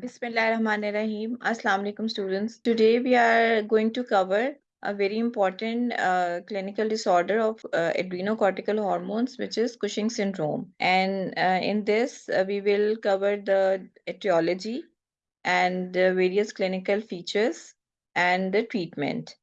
Bismillahirrahmanirrahim. Assalamu alaikum students. Today we are going to cover a very important uh, clinical disorder of uh, adrenocortical hormones, which is Cushing syndrome. And uh, in this, uh, we will cover the etiology and the various clinical features and the treatment.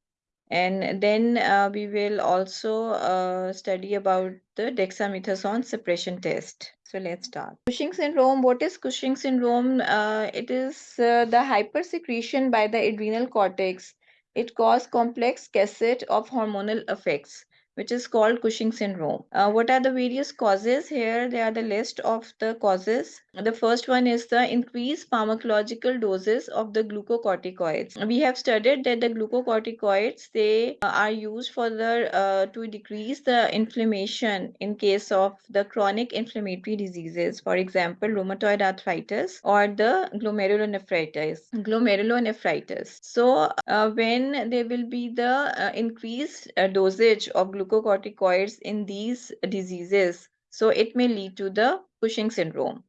And then uh, we will also uh, study about the dexamethasone suppression test. So let's start. Cushing syndrome, what is Cushing syndrome? Uh, it is uh, the hypersecretion by the adrenal cortex. It causes complex cascade of hormonal effects which is called Cushing syndrome. Uh, what are the various causes? Here they are the list of the causes. The first one is the increased pharmacological doses of the glucocorticoids. We have studied that the glucocorticoids they uh, are used for the uh, to decrease the inflammation in case of the chronic inflammatory diseases, for example, rheumatoid arthritis or the glomerulonephritis. Glomerulonephritis. So uh, when there will be the uh, increased uh, dosage of glucocorticoids glucocorticoids in these diseases. So it may lead to the Cushing syndrome.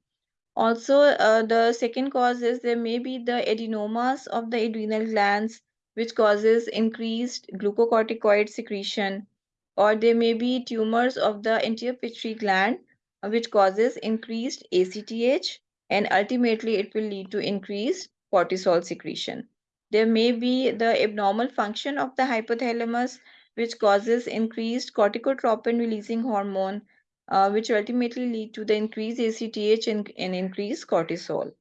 Also, uh, the second cause is there may be the adenomas of the adrenal glands, which causes increased glucocorticoid secretion, or there may be tumors of the anterior pituitary gland, uh, which causes increased ACTH, and ultimately it will lead to increased cortisol secretion. There may be the abnormal function of the hypothalamus, which causes increased corticotropin releasing hormone, uh, which ultimately lead to the increased ACTH and, and increased cortisol.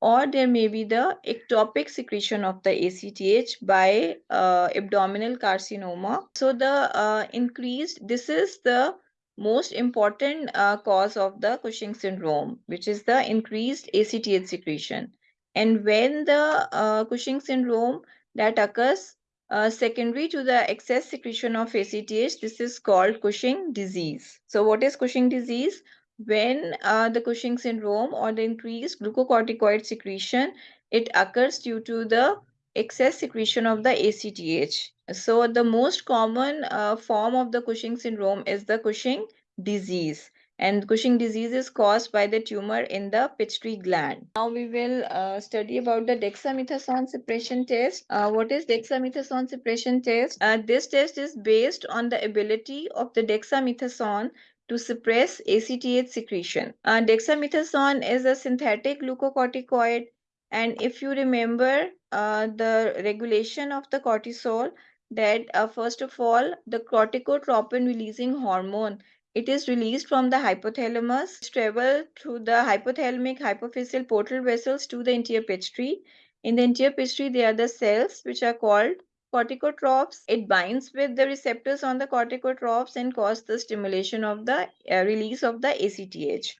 Or there may be the ectopic secretion of the ACTH by uh, abdominal carcinoma. So the uh, increased, this is the most important uh, cause of the Cushing syndrome, which is the increased ACTH secretion. And when the uh, Cushing syndrome that occurs uh, secondary to the excess secretion of ACTH, this is called Cushing disease. So what is Cushing disease? When uh, the Cushing syndrome or the increased glucocorticoid secretion, it occurs due to the excess secretion of the ACTH. So the most common uh, form of the Cushing syndrome is the Cushing disease and Cushing disease is caused by the tumor in the pituitary gland. Now we will uh, study about the dexamethasone suppression test. Uh, what is dexamethasone suppression test? Uh, this test is based on the ability of the dexamethasone to suppress ACTH secretion. Uh, dexamethasone is a synthetic glucocorticoid and if you remember uh, the regulation of the cortisol that uh, first of all the corticotropin releasing hormone it is released from the hypothalamus, travel through the hypothalamic hypophyseal portal vessels to the anterior pituitary. In the anterior pituitary, there are the cells which are called corticotropes. It binds with the receptors on the corticotropes and causes the stimulation of the uh, release of the ACTH.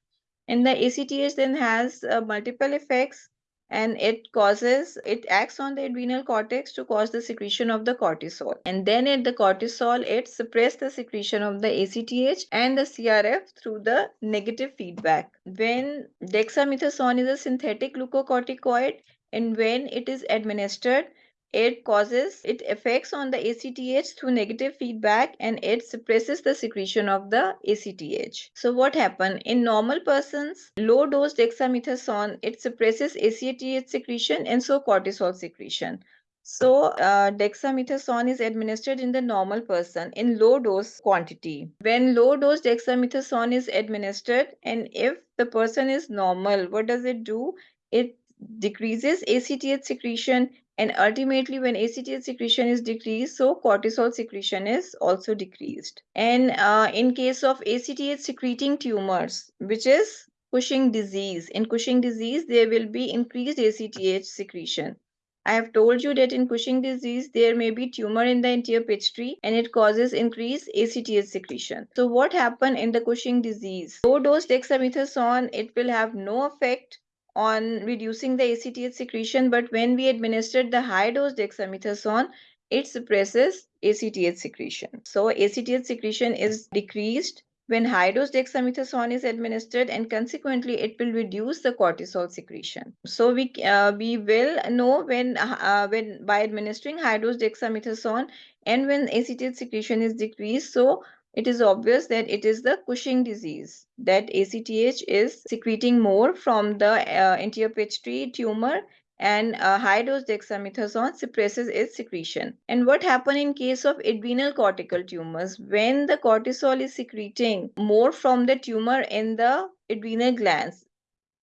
And the ACTH then has uh, multiple effects and it causes it acts on the adrenal cortex to cause the secretion of the cortisol. And then at the cortisol it suppresses the secretion of the ACTH and the CRF through the negative feedback. When dexamethasone is a synthetic glucocorticoid and when it is administered it causes it affects on the ACTH through negative feedback and it suppresses the secretion of the ACTH. So what happened in normal persons low dose dexamethasone it suppresses ACTH secretion and so cortisol secretion. So uh, dexamethasone is administered in the normal person in low dose quantity. When low dose dexamethasone is administered and if the person is normal, what does it do? It decreases ACTH secretion and ultimately when ACTH secretion is decreased, so cortisol secretion is also decreased. And uh, in case of ACTH secreting tumors, which is Cushing disease, in Cushing disease, there will be increased ACTH secretion. I have told you that in Cushing disease, there may be tumor in the anterior pituitary and it causes increased ACTH secretion. So what happened in the Cushing disease? Low dose dexamethasone, it will have no effect on reducing the ACTH secretion, but when we administered the high dose dexamethasone, it suppresses ACTH secretion. So ACTH secretion is decreased when high dose dexamethasone is administered and consequently it will reduce the cortisol secretion. So we uh, we will know when uh, when by administering high dose dexamethasone and when ACTH secretion is decreased. So it is obvious that it is the Cushing disease that ACTH is secreting more from the uh, anterior pituitary tumor and uh, high dose dexamethasone suppresses its secretion. And what happens in case of adrenal cortical tumors when the cortisol is secreting more from the tumor in the adrenal glands?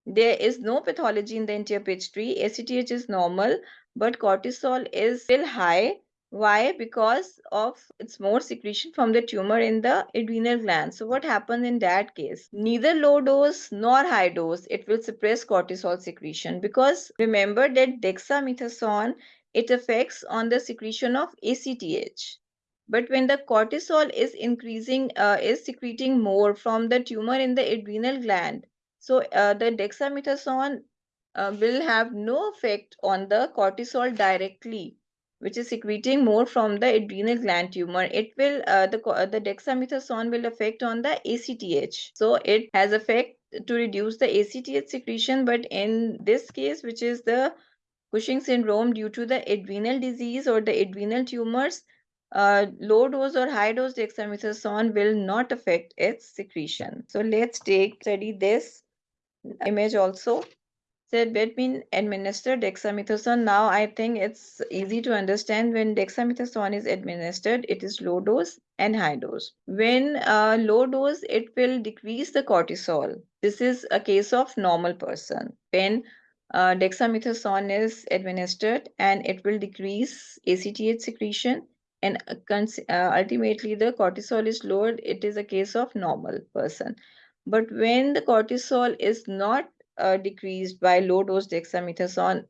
There is no pathology in the anterior pituitary. ACTH is normal, but cortisol is still high why? Because of its more secretion from the tumor in the adrenal gland. So what happens in that case? Neither low dose nor high dose, it will suppress cortisol secretion because remember that dexamethasone, it affects on the secretion of ACTH. But when the cortisol is increasing, uh, is secreting more from the tumor in the adrenal gland, so uh, the dexamethasone uh, will have no effect on the cortisol directly which is secreting more from the adrenal gland tumor, it will uh, the uh, the dexamethasone will affect on the ACTH. So it has effect to reduce the ACTH secretion, but in this case, which is the Cushing syndrome due to the adrenal disease or the adrenal tumors, uh, low dose or high dose dexamethasone will not affect its secretion. So let's take study this image also said between administered dexamethasone. Now I think it's easy to understand when dexamethasone is administered, it is low dose and high dose. When uh, low dose, it will decrease the cortisol. This is a case of normal person. When uh, dexamethasone is administered and it will decrease ACTH secretion and uh, uh, ultimately the cortisol is lowered, it is a case of normal person. But when the cortisol is not uh, decreased by low dose dexamethasone,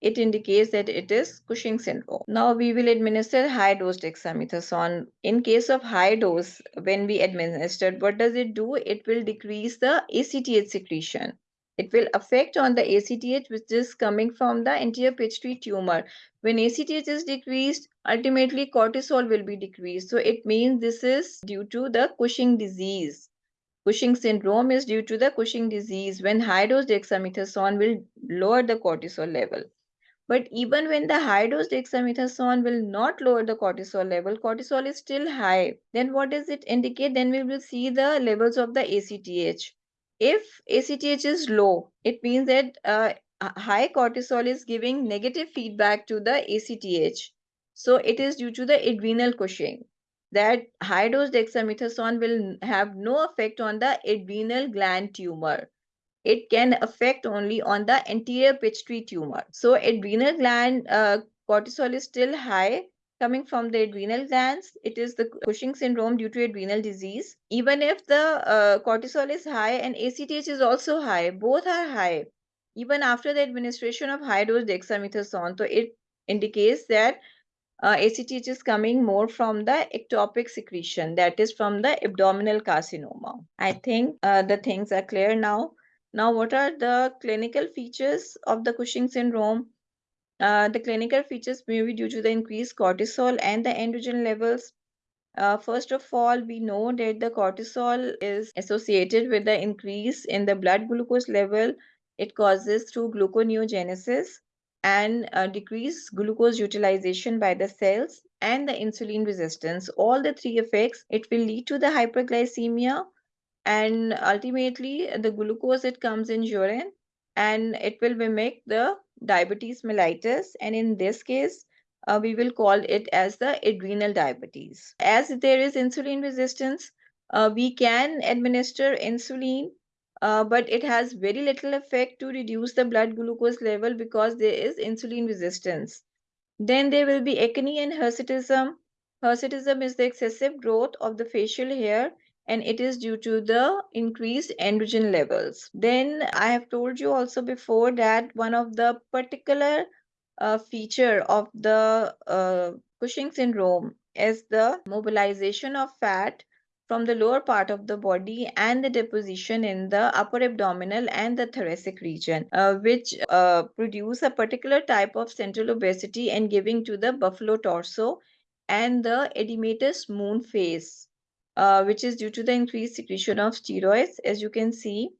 it indicates that it is Cushing syndrome. Now we will administer high dose dexamethasone. In case of high dose, when we administered, what does it do? It will decrease the ACTH secretion. It will affect on the ACTH which is coming from the anterior pituitary tumor. When ACTH is decreased, ultimately cortisol will be decreased. So it means this is due to the Cushing disease. Cushing syndrome is due to the Cushing disease when high dose dexamethasone will lower the cortisol level. But even when the high dose dexamethasone will not lower the cortisol level, cortisol is still high. Then what does it indicate? Then we will see the levels of the ACTH. If ACTH is low, it means that uh, high cortisol is giving negative feedback to the ACTH. So it is due to the adrenal Cushing that high dose dexamethasone will have no effect on the adrenal gland tumor. It can affect only on the anterior pituitary tumor. So adrenal gland uh, cortisol is still high coming from the adrenal glands. It is the Cushing syndrome due to adrenal disease. Even if the uh, cortisol is high and ACTH is also high, both are high. Even after the administration of high dose dexamethasone, so it indicates that uh, ACTH is coming more from the ectopic secretion, that is from the abdominal carcinoma. I think uh, the things are clear now. Now, what are the clinical features of the Cushing syndrome? Uh, the clinical features may be due to the increased cortisol and the androgen levels. Uh, first of all, we know that the cortisol is associated with the increase in the blood glucose level. It causes through gluconeogenesis and uh, decrease glucose utilization by the cells and the insulin resistance. All the three effects, it will lead to the hyperglycemia and ultimately the glucose it comes in urine and it will mimic the diabetes mellitus and in this case uh, we will call it as the adrenal diabetes. As there is insulin resistance, uh, we can administer insulin uh, but it has very little effect to reduce the blood glucose level because there is insulin resistance. Then there will be acne and hirsutism. Hirsutism is the excessive growth of the facial hair and it is due to the increased androgen levels. Then I have told you also before that one of the particular uh, feature of the uh, Cushing syndrome is the mobilization of fat from the lower part of the body and the deposition in the upper abdominal and the thoracic region, uh, which uh, produce a particular type of central obesity and giving to the buffalo torso and the edematous moon face, uh, which is due to the increased secretion of steroids, as you can see.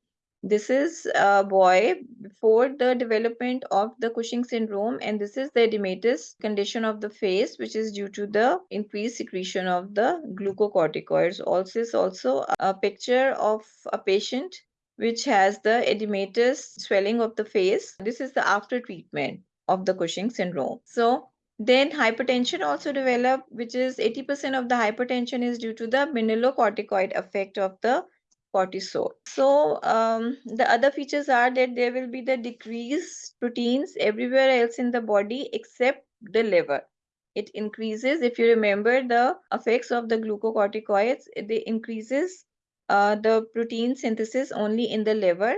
This is a boy before the development of the Cushing syndrome, and this is the edematous condition of the face, which is due to the increased secretion of the glucocorticoids. Also, is also a picture of a patient which has the edematous swelling of the face. This is the after treatment of the Cushing syndrome. So then hypertension also develop, which is 80% of the hypertension is due to the mineralocorticoid effect of the cortisol. So um, the other features are that there will be the decreased proteins everywhere else in the body except the liver. It increases, if you remember the effects of the glucocorticoids, it increases uh, the protein synthesis only in the liver,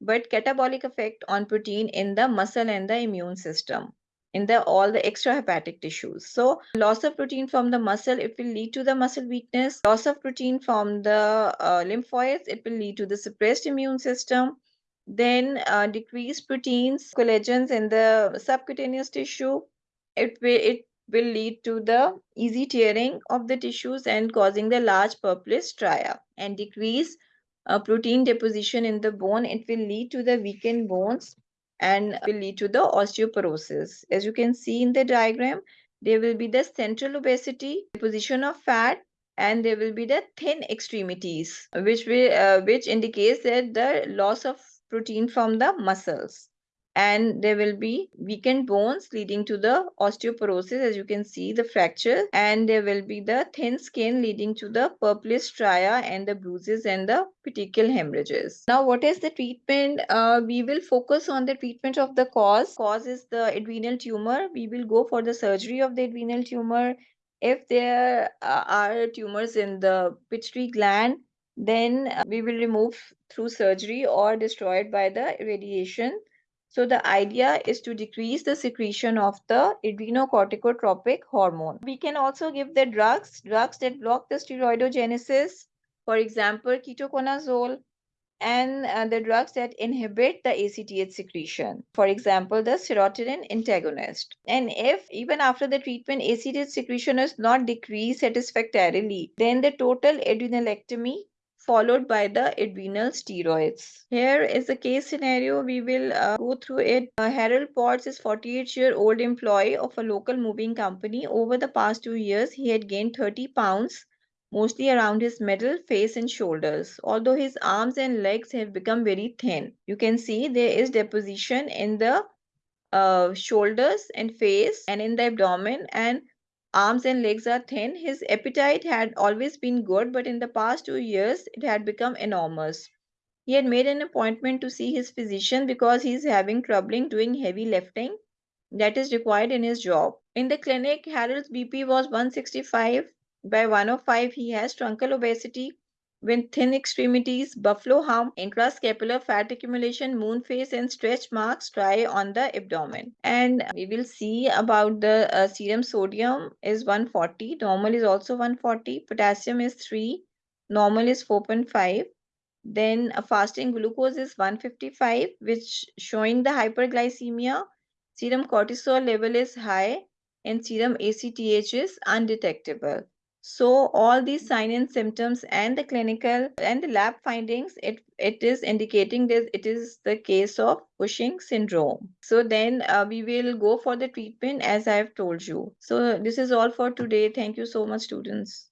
but catabolic effect on protein in the muscle and the immune system in the all the extrahepatic tissues. So loss of protein from the muscle, it will lead to the muscle weakness. Loss of protein from the uh, lymphoids, it will lead to the suppressed immune system. Then uh, decreased proteins, collagens in the subcutaneous tissue. It will, it will lead to the easy tearing of the tissues and causing the large purplish stria and decrease uh, protein deposition in the bone. It will lead to the weakened bones and will lead to the osteoporosis. As you can see in the diagram, there will be the central obesity, position of fat, and there will be the thin extremities, which will uh, which indicates that the loss of protein from the muscles and there will be weakened bones leading to the osteoporosis as you can see the fracture. And there will be the thin skin leading to the purplish stria and the bruises and the petechial hemorrhages. Now what is the treatment? Uh, we will focus on the treatment of the cause. Cause is the adrenal tumor. We will go for the surgery of the adrenal tumor. If there uh, are tumors in the pituitary gland then uh, we will remove through surgery or destroyed by the radiation so the idea is to decrease the secretion of the adrenocorticotropic hormone. We can also give the drugs, drugs that block the steroidogenesis, for example, ketoconazole, and uh, the drugs that inhibit the ACTH secretion, for example, the serotonin antagonist. And if even after the treatment ACTH secretion is not decreased satisfactorily, then the total adrenalectomy followed by the adrenal steroids. Here is the case scenario. We will uh, go through it. Uh, Harold Potts is 48-year-old employee of a local moving company. Over the past two years, he had gained 30 pounds, mostly around his middle, face and shoulders. Although his arms and legs have become very thin. You can see there is deposition in the uh, shoulders and face and in the abdomen and arms and legs are thin. His appetite had always been good, but in the past two years, it had become enormous. He had made an appointment to see his physician because he is having trouble doing heavy lifting that is required in his job. In the clinic, Harold's BP was 165 by 105. He has truncal obesity with thin extremities, buffalo hump, interscapular fat accumulation, moon face, and stretch marks try on the abdomen. And we will see about the uh, serum sodium is 140, normal is also 140, potassium is 3, normal is 4.5. Then a fasting glucose is 155, which showing the hyperglycemia. Serum cortisol level is high and serum ACTH is undetectable. So all these sign and symptoms and the clinical and the lab findings, it, it is indicating that it is the case of Cushing syndrome. So then uh, we will go for the treatment as I have told you. So this is all for today. Thank you so much, students.